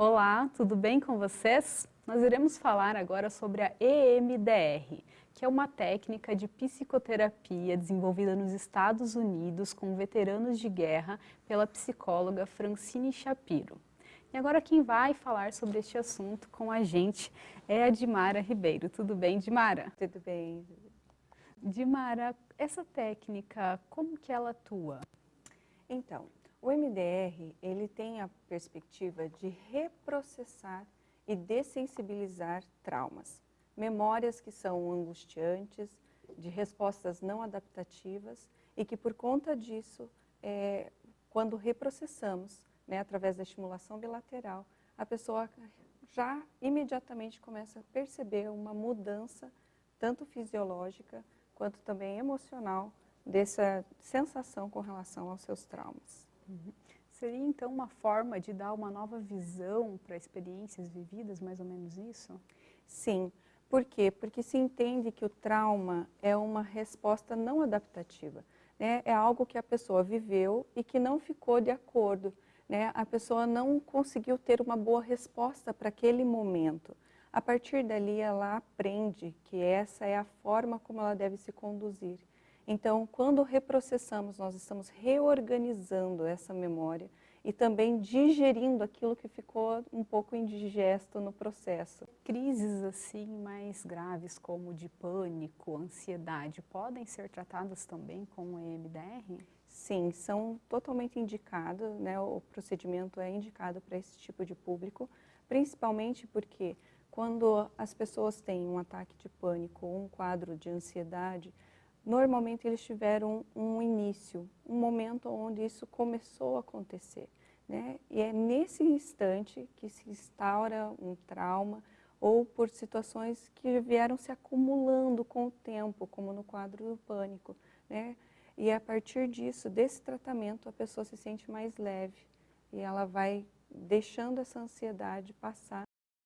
Olá, tudo bem com vocês? Nós iremos falar agora sobre a EMDR, que é uma técnica de psicoterapia desenvolvida nos Estados Unidos com veteranos de guerra pela psicóloga Francine Shapiro. E agora quem vai falar sobre este assunto com a gente é a Dimara Ribeiro. Tudo bem, Dimara? Tudo bem. Dimara, essa técnica, como que ela atua? Então, o MDR, ele tem a perspectiva de reprocessar e dessensibilizar traumas, memórias que são angustiantes, de respostas não adaptativas e que por conta disso, é, quando reprocessamos, né, através da estimulação bilateral, a pessoa já imediatamente começa a perceber uma mudança, tanto fisiológica quanto também emocional, dessa sensação com relação aos seus traumas. Uhum. Seria então uma forma de dar uma nova visão para experiências vividas, mais ou menos isso? Sim. Por quê? Porque se entende que o trauma é uma resposta não adaptativa. Né? É algo que a pessoa viveu e que não ficou de acordo. Né? A pessoa não conseguiu ter uma boa resposta para aquele momento. A partir dali, ela aprende que essa é a forma como ela deve se conduzir. Então, quando reprocessamos, nós estamos reorganizando essa memória e também digerindo aquilo que ficou um pouco indigesto no processo. Crises assim mais graves como de pânico, ansiedade, podem ser tratadas também com o EMDR? Sim, são totalmente indicados, né? o procedimento é indicado para esse tipo de público, principalmente porque quando as pessoas têm um ataque de pânico ou um quadro de ansiedade, normalmente eles tiveram um início, um momento onde isso começou a acontecer. Né? E é nesse instante que se instaura um trauma ou por situações que vieram se acumulando com o tempo, como no quadro do pânico. Né? E a partir disso, desse tratamento, a pessoa se sente mais leve e ela vai deixando essa ansiedade passar,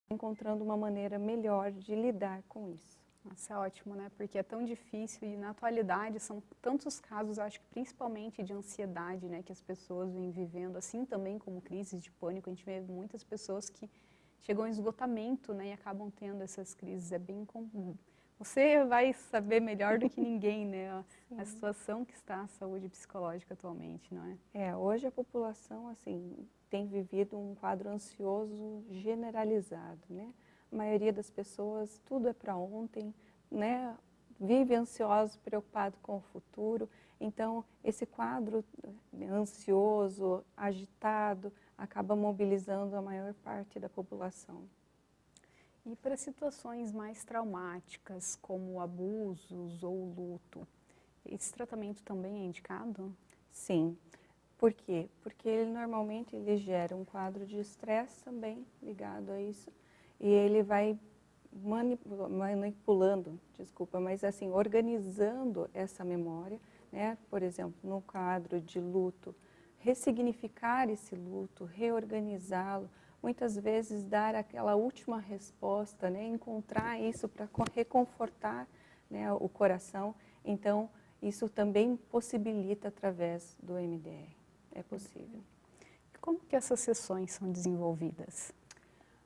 encontrando uma maneira melhor de lidar com isso. Nossa, é ótimo, né? Porque é tão difícil e na atualidade são tantos casos, acho que principalmente de ansiedade, né? Que as pessoas vêm vivendo, assim também como crises de pânico. A gente vê muitas pessoas que chegam em esgotamento, né? E acabam tendo essas crises. É bem comum. Você vai saber melhor do que ninguém, né? A, a situação que está a saúde psicológica atualmente, não é? É, hoje a população, assim, tem vivido um quadro ansioso generalizado, né? A maioria das pessoas, tudo é para ontem, né? vive ansioso, preocupado com o futuro. Então, esse quadro ansioso, agitado, acaba mobilizando a maior parte da população. E para situações mais traumáticas, como abusos ou luto, esse tratamento também é indicado? Sim. Por quê? Porque ele normalmente ele gera um quadro de estresse também ligado a isso e ele vai manipulando, desculpa, mas assim, organizando essa memória, né? por exemplo, no quadro de luto, ressignificar esse luto, reorganizá-lo, muitas vezes dar aquela última resposta, né? encontrar isso para reconfortar né, o coração. Então, isso também possibilita através do MDR, é possível. Como que essas sessões são desenvolvidas?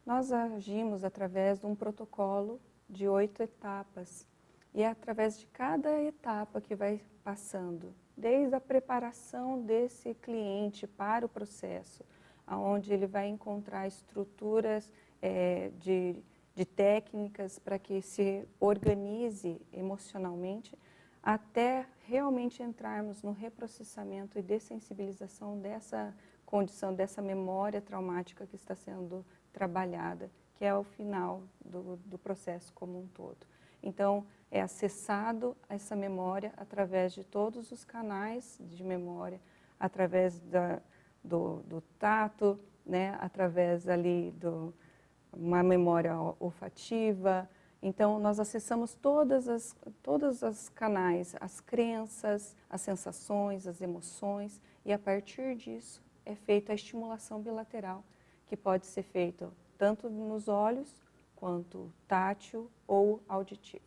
Nós agimos através de um protocolo de oito etapas. E é através de cada etapa que vai passando, desde a preparação desse cliente para o processo, onde ele vai encontrar estruturas é, de, de técnicas para que se organize emocionalmente, até realmente entrarmos no reprocessamento e dessensibilização dessa condição, dessa memória traumática que está sendo trabalhada, que é o final do, do processo como um todo. Então, é acessado essa memória através de todos os canais de memória, através da, do, do tato, né, através ali do uma memória olfativa. Então, nós acessamos todas as, todos os canais, as crenças, as sensações, as emoções, e a partir disso é feita a estimulação bilateral, que pode ser feito tanto nos olhos, quanto tátil ou auditivo.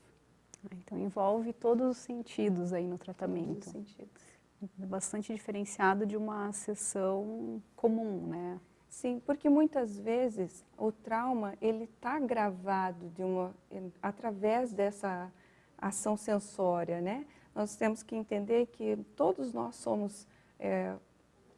Ah, então envolve todos os sentidos aí no tratamento. Todos os sentidos. Bastante diferenciado de uma sessão comum, né? Sim, porque muitas vezes o trauma ele está gravado de uma, através dessa ação sensória, né? Nós temos que entender que todos nós somos, é,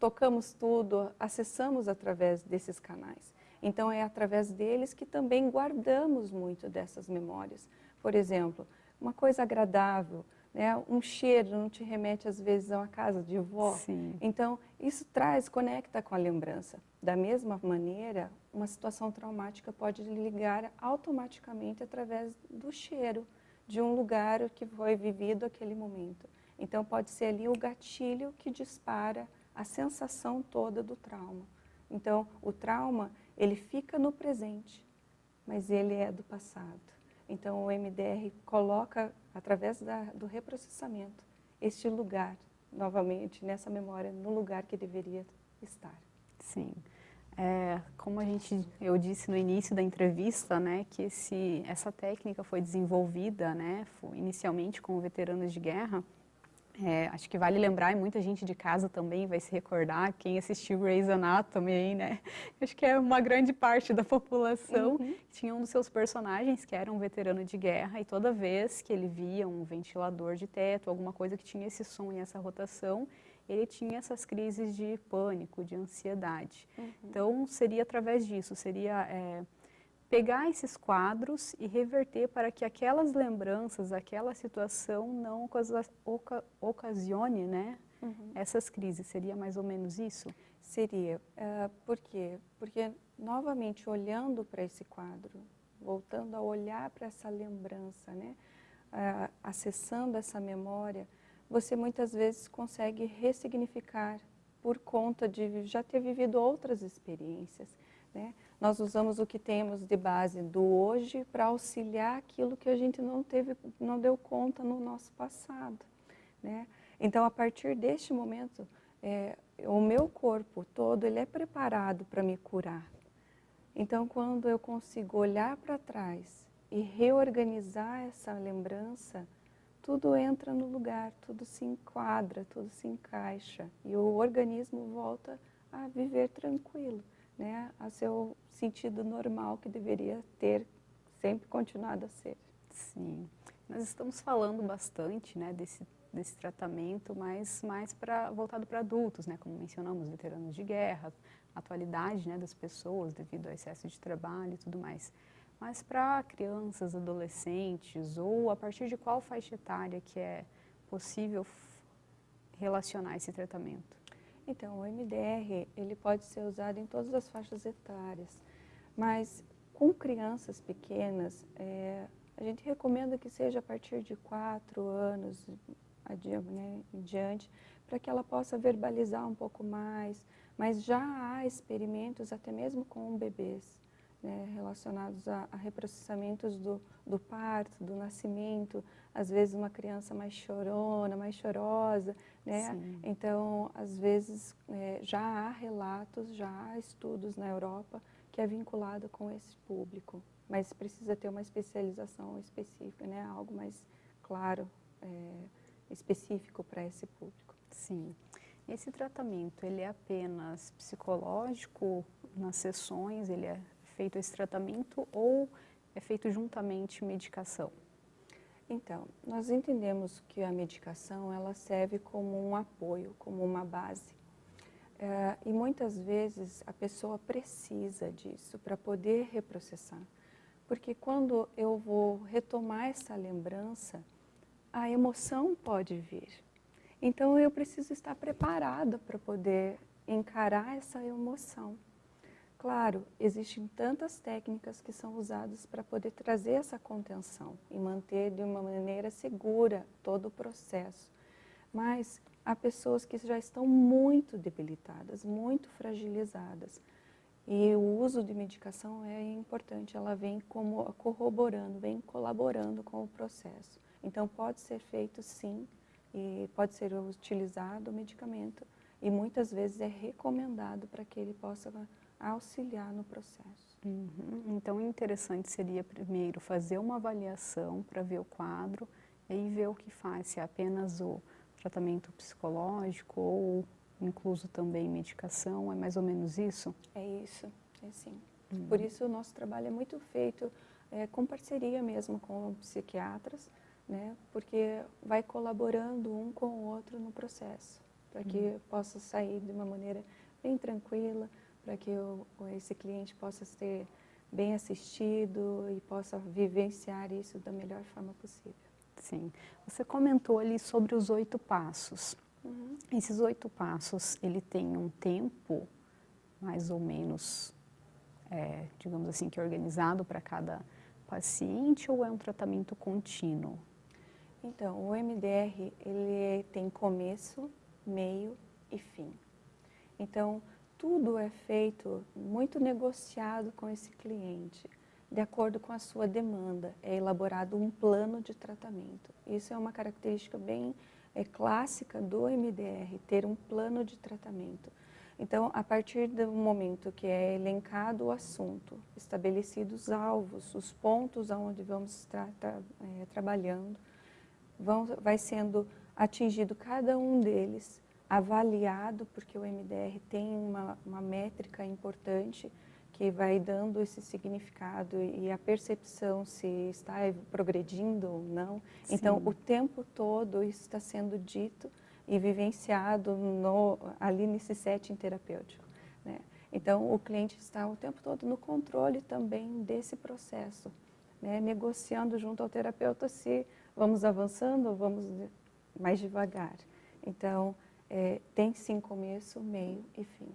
tocamos tudo, acessamos através desses canais. Então é através deles que também guardamos muito dessas memórias. Por exemplo, uma coisa agradável, né? um cheiro não te remete às vezes a uma casa de vó. Sim. Então isso traz, conecta com a lembrança. Da mesma maneira, uma situação traumática pode ligar automaticamente através do cheiro de um lugar que foi vivido aquele momento. Então pode ser ali o gatilho que dispara a sensação toda do trauma. Então o trauma ele fica no presente, mas ele é do passado. Então, o MDR coloca, através da, do reprocessamento, este lugar, novamente, nessa memória, no lugar que deveria estar. Sim. É, como a gente, eu disse no início da entrevista, né, que esse, essa técnica foi desenvolvida, né, inicialmente com veteranos de guerra, é, acho que vale lembrar, e muita gente de casa também vai se recordar, quem assistiu Grey's Anatomy, né? Acho que é uma grande parte da população. Uhum. Tinha um dos seus personagens que era um veterano de guerra e toda vez que ele via um ventilador de teto, alguma coisa que tinha esse som e essa rotação, ele tinha essas crises de pânico, de ansiedade. Uhum. Então, seria através disso, seria... É, pegar esses quadros e reverter para que aquelas lembranças, aquela situação não oca ocasione né, uhum. essas crises. Seria mais ou menos isso? Seria. Uh, por quê? Porque, novamente, olhando para esse quadro, voltando a olhar para essa lembrança, né, uh, acessando essa memória, você muitas vezes consegue ressignificar por conta de já ter vivido outras experiências. Né? Nós usamos o que temos de base do hoje para auxiliar aquilo que a gente não teve, não deu conta no nosso passado. Né? Então, a partir deste momento, é, o meu corpo todo ele é preparado para me curar. Então, quando eu consigo olhar para trás e reorganizar essa lembrança, tudo entra no lugar, tudo se enquadra, tudo se encaixa e o organismo volta a viver tranquilo né, a seu sentido normal que deveria ter sempre continuado a ser. Sim, nós estamos falando bastante né, desse, desse tratamento, mas mais pra, voltado para adultos, né, como mencionamos, veteranos de guerra, atualidade né, das pessoas devido ao excesso de trabalho e tudo mais. Mas para crianças, adolescentes ou a partir de qual faixa etária que é possível relacionar esse tratamento? Então, o MDR ele pode ser usado em todas as faixas etárias, mas com crianças pequenas, é, a gente recomenda que seja a partir de 4 anos né, em diante, para que ela possa verbalizar um pouco mais, mas já há experimentos até mesmo com bebês, né, relacionados a, a reprocessamentos do, do, parto, do nascimento, às vezes uma criança mais chorona, mais chorosa, né? Então, às vezes, é, já há relatos, já há estudos na Europa que é vinculado com esse público, mas precisa ter uma especialização específica, né? Algo mais claro, é, específico para esse público. Sim. Esse tratamento, ele é apenas psicológico nas sessões, ele é feito esse tratamento ou é feito juntamente medicação? Então, nós entendemos que a medicação ela serve como um apoio, como uma base. É, e muitas vezes a pessoa precisa disso para poder reprocessar. Porque quando eu vou retomar essa lembrança, a emoção pode vir. Então eu preciso estar preparada para poder encarar essa emoção. Claro, existem tantas técnicas que são usadas para poder trazer essa contenção e manter de uma maneira segura todo o processo. Mas há pessoas que já estão muito debilitadas, muito fragilizadas. E o uso de medicação é importante, ela vem como corroborando, vem colaborando com o processo. Então pode ser feito sim, e pode ser utilizado o medicamento, e muitas vezes é recomendado para que ele possa auxiliar no processo. Uhum. Então, interessante seria primeiro fazer uma avaliação para ver o quadro e ver o que faz, se é apenas o tratamento psicológico ou incluso também medicação, é mais ou menos isso? É isso, é sim. Uhum. Por isso o nosso trabalho é muito feito é, com parceria mesmo com psiquiatras, né, porque vai colaborando um com o outro no processo, para que uhum. possa sair de uma maneira bem tranquila, para que o, esse cliente possa ser bem assistido e possa vivenciar isso da melhor forma possível. Sim. Você comentou ali sobre os oito passos. Uhum. Esses oito passos, ele tem um tempo mais ou menos, é, digamos assim, que é organizado para cada paciente ou é um tratamento contínuo? Então, o MDR, ele tem começo, meio e fim. Então, tudo é feito muito negociado com esse cliente, de acordo com a sua demanda. É elaborado um plano de tratamento. Isso é uma característica bem é, clássica do MDR, ter um plano de tratamento. Então, a partir do momento que é elencado o assunto, estabelecidos os alvos, os pontos onde vamos estar é, trabalhando, vão, vai sendo atingido cada um deles avaliado, porque o MDR tem uma, uma métrica importante que vai dando esse significado e a percepção se está progredindo ou não. Sim. Então, o tempo todo isso está sendo dito e vivenciado no, ali nesse setting terapêutico. Né? Então, o cliente está o tempo todo no controle também desse processo, né? negociando junto ao terapeuta se vamos avançando ou vamos mais devagar. Então, é, tem sim começo, meio e fim.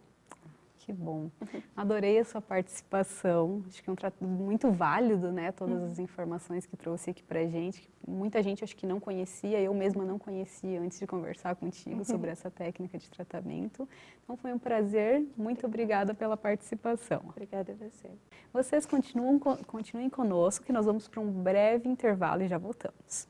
Que bom. Adorei a sua participação. Acho que é um trato muito válido, né? Todas as informações que trouxe aqui pra gente. Muita gente acho que não conhecia, eu mesma não conhecia antes de conversar contigo sobre essa técnica de tratamento. Então foi um prazer. Muito obrigada pela participação. Obrigada a você. Vocês continuam, continuem conosco que nós vamos para um breve intervalo e já voltamos.